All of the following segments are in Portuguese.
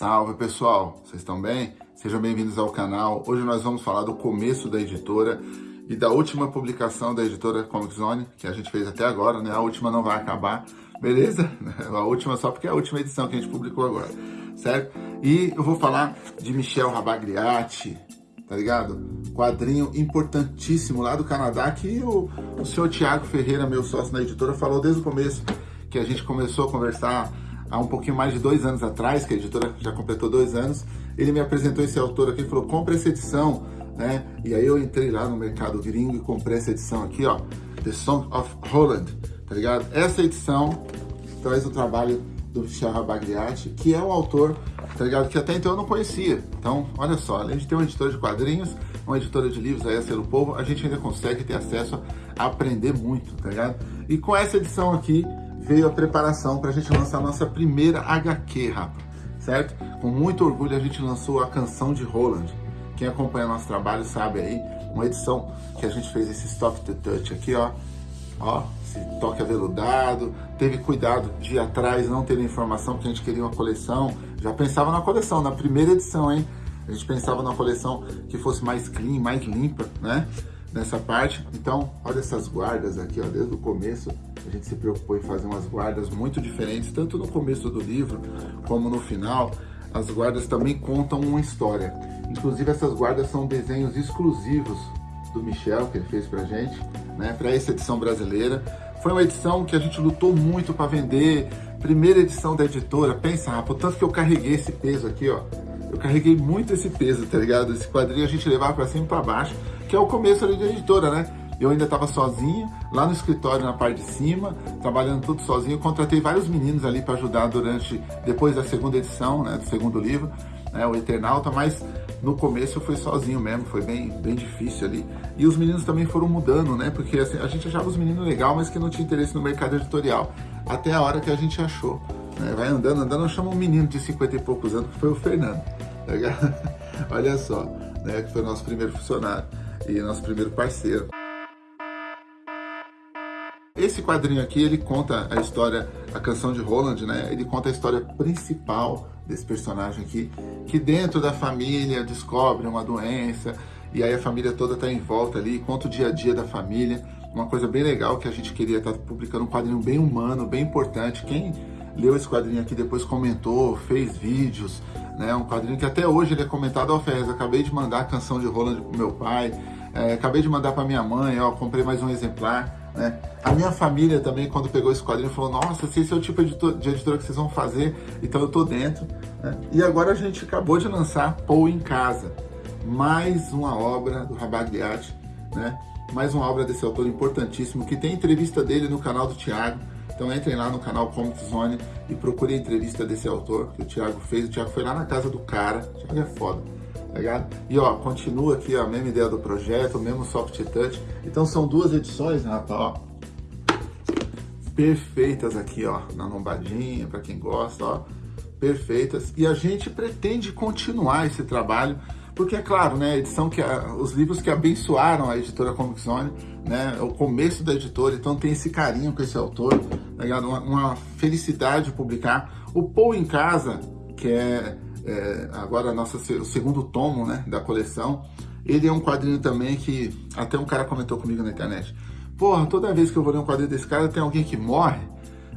Salve pessoal, vocês estão bem? Sejam bem-vindos ao canal. Hoje nós vamos falar do começo da editora e da última publicação da editora Comic Zone, que a gente fez até agora, né? A última não vai acabar, beleza? A última só porque é a última edição que a gente publicou agora, certo? E eu vou falar de Michel Rabagliati, tá ligado? Quadrinho importantíssimo lá do Canadá que o, o senhor Tiago Ferreira, meu sócio na editora, falou desde o começo que a gente começou a conversar há um pouquinho mais de dois anos atrás, que a editora já completou dois anos, ele me apresentou esse autor aqui e falou, compre essa edição, né? E aí eu entrei lá no mercado gringo e comprei essa edição aqui, ó, The Song of Holland, tá ligado? Essa edição traz o trabalho do Michel Rabagliati, que é um autor, tá ligado? Que até então eu não conhecia. Então, olha só, além de ter uma editora de quadrinhos, uma editora de livros, a Ser o Povo, a gente ainda consegue ter acesso a aprender muito, tá ligado? E com essa edição aqui, veio a preparação para a gente lançar a nossa primeira HQ, rapa, certo? Com muito orgulho a gente lançou a Canção de Roland. Quem acompanha nosso trabalho sabe aí, uma edição que a gente fez esse Soft Touch aqui, ó, ó, esse toque aveludado, teve cuidado de ir atrás, não ter informação, porque a gente queria uma coleção, já pensava na coleção, na primeira edição, hein? A gente pensava na coleção que fosse mais clean, mais limpa, né? Nessa parte. Então, olha essas guardas aqui, ó, desde o começo a gente se preocupou em fazer umas guardas muito diferentes, tanto no começo do livro como no final. As guardas também contam uma história. Inclusive, essas guardas são desenhos exclusivos do Michel, que ele fez pra gente, né, para essa edição brasileira. Foi uma edição que a gente lutou muito para vender, primeira edição da editora. Pensa, rapaz, tanto que eu carreguei esse peso aqui, ó. Eu carreguei muito esse peso, tá ligado? Esse quadrinho a gente levava para cima e para baixo, que é o começo ali da editora, né? Eu ainda estava sozinho, lá no escritório na parte de cima, trabalhando tudo sozinho. Eu contratei vários meninos ali para ajudar durante, depois da segunda edição, né, do segundo livro, né, o Eternauta, mas no começo eu fui sozinho mesmo, foi bem, bem difícil ali. E os meninos também foram mudando, né, porque assim, a gente achava os meninos legal, mas que não tinha interesse no mercado editorial, até a hora que a gente achou. Né, vai andando, andando, eu chamo um menino de 50 e poucos anos, que foi o Fernando. Tá Olha só, né, que foi o nosso primeiro funcionário e nosso primeiro parceiro. Esse quadrinho aqui, ele conta a história, a canção de Roland, né? Ele conta a história principal desse personagem aqui, que dentro da família descobre uma doença, e aí a família toda tá em volta ali, conta o dia a dia da família. Uma coisa bem legal que a gente queria estar tá publicando um quadrinho bem humano, bem importante. Quem leu esse quadrinho aqui depois comentou, fez vídeos, né? Um quadrinho que até hoje ele é comentado, ó oh, Ferrez, acabei de mandar a canção de Roland pro meu pai, é, acabei de mandar para minha mãe, ó, comprei mais um exemplar. Né? A minha família também, quando pegou esse quadrinho, falou, nossa, se esse é o tipo de editora que vocês vão fazer, então eu tô dentro. Né? E agora a gente acabou de lançar Pou em Casa, mais uma obra do Rabagliati, né? mais uma obra desse autor importantíssimo, que tem entrevista dele no canal do Thiago, então entrem lá no canal Comic Zone e procurem a entrevista desse autor que o Thiago fez. O Thiago foi lá na casa do cara, o Thiago é foda ligado? E ó, continua aqui a mesma ideia do projeto, o mesmo soft touch. Então são duas edições, né, ó, perfeitas aqui, ó, na lombadinha, para quem gosta, ó, perfeitas. E a gente pretende continuar esse trabalho, porque é claro, né, edição que a, os livros que abençoaram a editora Comic Zone, né, o começo da editora, então tem esse carinho com esse autor, tá ligado? Uma, uma felicidade de publicar. O Pou em Casa, que é é, agora nossa, o segundo tomo né, da coleção. Ele é um quadrinho também que até um cara comentou comigo na internet. Porra, toda vez que eu vou ler um quadrinho desse cara tem alguém que morre.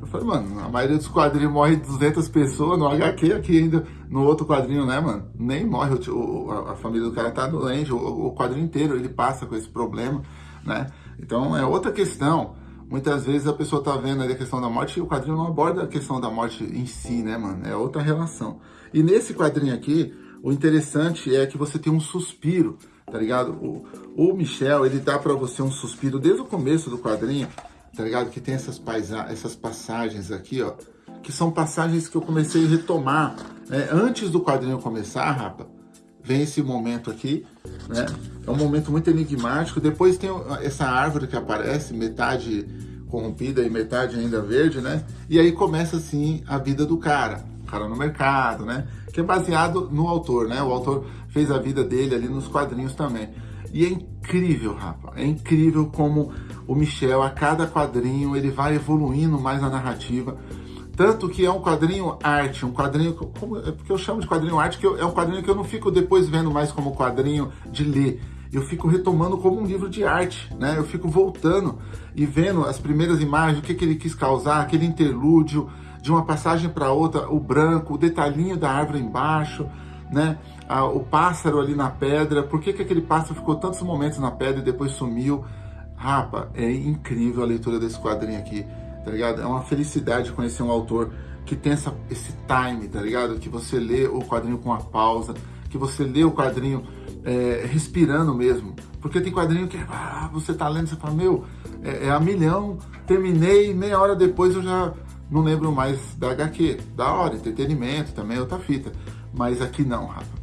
Eu falei, mano, a maioria dos quadrinhos morre 200 pessoas, no HQ aqui ainda, no outro quadrinho, né, mano? Nem morre, o, a, a, família do cara tá doente, o, o quadrinho inteiro ele passa com esse problema, né? Então é outra questão. Muitas vezes a pessoa tá vendo ali a questão da morte e o quadrinho não aborda a questão da morte em si, né, mano? É outra relação. E nesse quadrinho aqui, o interessante é que você tem um suspiro, tá ligado? O, o Michel, ele dá para você um suspiro desde o começo do quadrinho, tá ligado? Que tem essas, paisa essas passagens aqui, ó, que são passagens que eu comecei a retomar. Né? Antes do quadrinho começar, rapa, vem esse momento aqui, né? É um momento muito enigmático. Depois tem essa árvore que aparece, metade corrompida e metade ainda verde, né? E aí começa assim a vida do cara, cara no mercado, né? Que é baseado no autor, né? O autor fez a vida dele ali nos quadrinhos também. E é incrível, rapaz, é incrível como o Michel, a cada quadrinho, ele vai evoluindo mais na narrativa. Tanto que é um quadrinho arte, um quadrinho, como, é porque eu chamo de quadrinho arte, que eu, é um quadrinho que eu não fico depois vendo mais como quadrinho de ler. Eu fico retomando como um livro de arte, né? Eu fico voltando e vendo as primeiras imagens, o que, que ele quis causar, aquele interlúdio de uma passagem para outra, o branco, o detalhinho da árvore embaixo, né? Ah, o pássaro ali na pedra, por que, que aquele pássaro ficou tantos momentos na pedra e depois sumiu? Rapa, é incrível a leitura desse quadrinho aqui, tá ligado? É uma felicidade conhecer um autor que tem essa, esse time, tá ligado? Que você lê o quadrinho com a pausa, que você lê o quadrinho é, respirando mesmo. Porque tem quadrinho que ah, você tá lendo você fala, meu, é, é a milhão, terminei, meia hora depois eu já não lembro mais da HQ. Da hora, entretenimento também é outra fita. Mas aqui não, Rafa.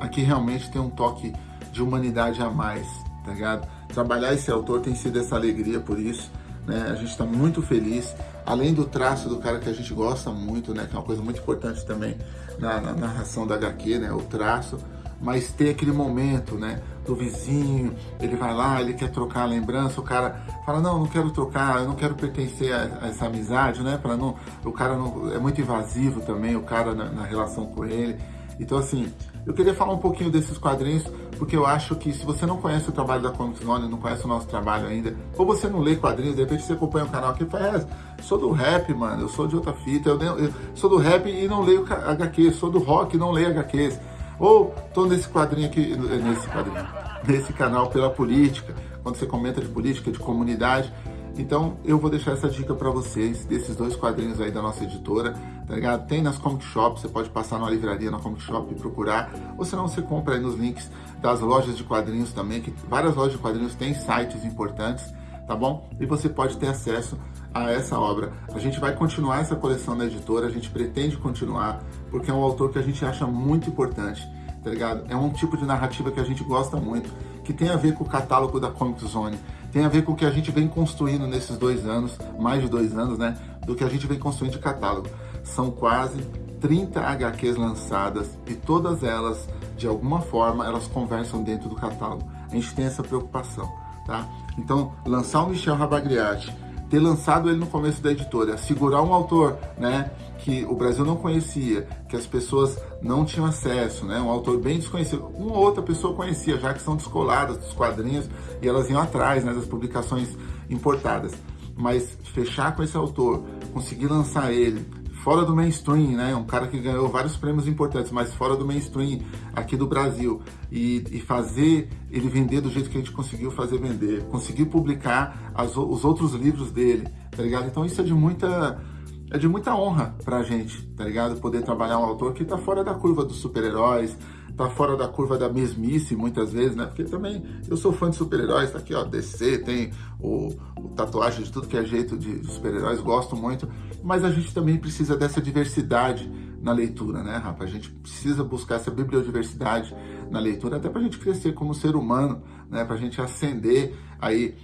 Aqui realmente tem um toque de humanidade a mais, tá ligado? Trabalhar esse autor tem sido essa alegria por isso, né? A gente está muito feliz, além do traço do cara que a gente gosta muito, né? Que é uma coisa muito importante também na, na narração da HQ, né? O traço, mas ter aquele momento, né? Do vizinho, ele vai lá, ele quer trocar a lembrança, o cara fala, não, não quero trocar, eu não quero pertencer a, a essa amizade, né? Para não, o cara não, é muito invasivo também, o cara na, na relação com ele. Então, assim, eu queria falar um pouquinho desses quadrinhos, porque eu acho que se você não conhece o trabalho da Comics Zone, não conhece o nosso trabalho ainda, ou você não lê quadrinhos, de repente você acompanha o canal aqui e fala, é, sou do rap, mano, eu sou de outra fita, eu, eu, sou do rap e não leio HQ, sou do rock e não leio HQs. Ou tô nesse quadrinho aqui, nesse quadrinho, nesse canal pela política, quando você comenta de política, de comunidade, então eu vou deixar essa dica para vocês, desses dois quadrinhos aí da nossa editora, tá ligado? Tem nas comic shops, você pode passar na livraria, na comic shop e procurar, ou senão você compra aí nos links das lojas de quadrinhos também, que várias lojas de quadrinhos têm sites importantes, tá bom? E você pode ter acesso a essa obra. A gente vai continuar essa coleção na editora, a gente pretende continuar, porque é um autor que a gente acha muito importante, tá ligado? É um tipo de narrativa que a gente gosta muito, que tem a ver com o catálogo da Comic Zone, tem a ver com o que a gente vem construindo nesses dois anos, mais de dois anos, né? Do que a gente vem construindo de catálogo. São quase 30 HQs lançadas e todas elas, de alguma forma, elas conversam dentro do catálogo. A gente tem essa preocupação, tá? Então, lançar o Michel Rabagriati, ter lançado ele no começo da editora, segurar um autor, né, que o Brasil não conhecia, que as pessoas não tinham acesso, né, um autor bem desconhecido. Uma ou outra pessoa conhecia, já que são descoladas dos quadrinhos e elas iam atrás, né, das publicações importadas. Mas fechar com esse autor, conseguir lançar ele, fora do mainstream, né? Um cara que ganhou vários prêmios importantes, mas fora do mainstream aqui do Brasil. E, e fazer ele vender do jeito que a gente conseguiu fazer vender. Conseguir publicar as, os outros livros dele, tá ligado? Então isso é de muita... É de muita honra pra gente, tá ligado? Poder trabalhar um autor que tá fora da curva dos super-heróis, tá fora da curva da mesmice muitas vezes, né? Porque também eu sou fã de super-heróis, tá aqui, ó, DC, tem o, o, tatuagem de tudo que é jeito de, super-heróis, gosto muito, mas a gente também precisa dessa diversidade na leitura, né, rapaz? A gente precisa buscar essa bibliodiversidade na leitura, até pra gente crescer como ser humano, né? Pra gente ascender aí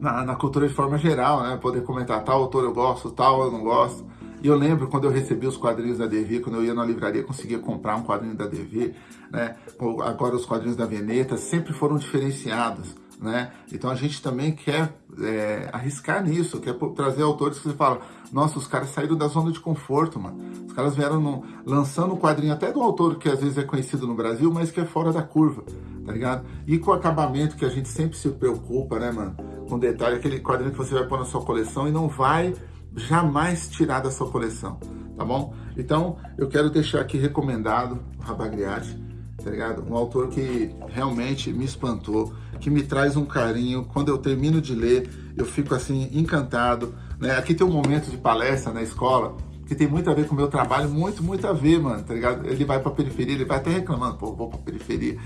na, na cultura de forma geral, né? Poder comentar tal autor eu gosto, tal eu não gosto. E eu lembro quando eu recebi os quadrinhos da DV, quando eu ia na livraria, conseguia comprar um quadrinho da DV, né? Agora os quadrinhos da Veneta sempre foram diferenciados, né? Então a gente também quer é, arriscar nisso, quer trazer autores que você fala, nossa, os caras saíram da zona de conforto, mano. Os caras vieram no, lançando um quadrinho até do autor que às vezes é conhecido no Brasil, mas que é fora da curva, tá ligado? E com o acabamento que a gente sempre se preocupa, né, mano? Com detalhe, aquele quadrinho que você vai pôr na sua coleção e não vai jamais tirar da sua coleção, tá bom? Então, eu quero deixar aqui recomendado o Rabagriati, tá ligado? Um autor que realmente me espantou, que me traz um carinho. Quando eu termino de ler, eu fico assim, encantado. Né? Aqui tem um momento de palestra na escola que tem muito a ver com o meu trabalho, muito, muito a ver, mano, tá ligado? Ele vai pra periferia, ele vai até reclamando, pô, vou pra periferia.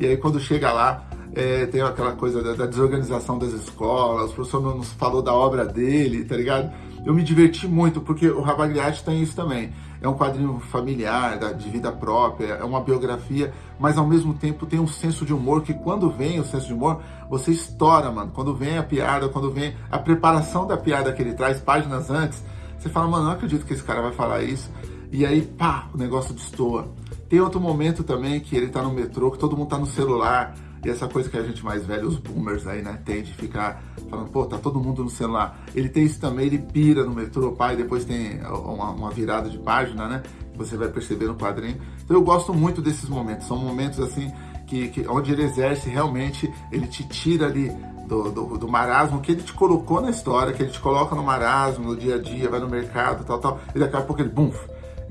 E aí quando chega lá, é, tem aquela coisa da, da, desorganização das escolas, o professor não nos falou da obra dele, tá ligado? Eu me diverti muito, porque o Rabagliati tem isso também. É um quadrinho familiar, de vida própria, é uma biografia, mas ao mesmo tempo tem um senso de humor que quando vem o senso de humor, você estoura, mano. Quando vem a piada, quando vem a preparação da piada que ele traz páginas antes, você fala, mano, não acredito que esse cara vai falar isso. E aí, pá, o negócio destoa. Tem outro momento também que ele tá no metrô, que todo mundo tá no celular, E essa coisa que a gente mais velho, os boomers aí, né, tem de ficar falando, pô, tá todo mundo no celular. Ele tem isso também, ele pira no metrô, pai, depois tem uma, uma virada de página, né? Você vai perceber no quadrinho. Então eu gosto muito desses momentos. São momentos assim que, que onde ele exerce realmente, ele te tira ali do, do, do, marasmo que ele te colocou na história, que ele te coloca no marasmo, no dia a dia, vai no mercado, tal, tal, e daqui a pouco ele, bum,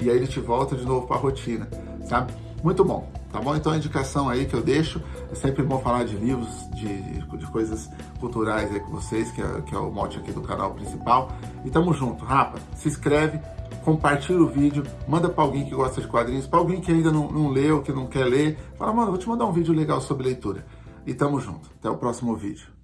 e aí ele te volta de novo para a rotina, sabe? Muito bom, tá bom? Então a indicação aí que eu deixo, é sempre bom falar de livros, de, de coisas culturais aí com vocês, que é, que é o mote aqui do canal principal. E tamo junto, rapa, se inscreve, compartilha o vídeo, manda para alguém que gosta de quadrinhos, para alguém que ainda não, não leu, que não quer ler, fala, mano, vou te mandar um vídeo legal sobre leitura. E tamo junto, até o próximo vídeo.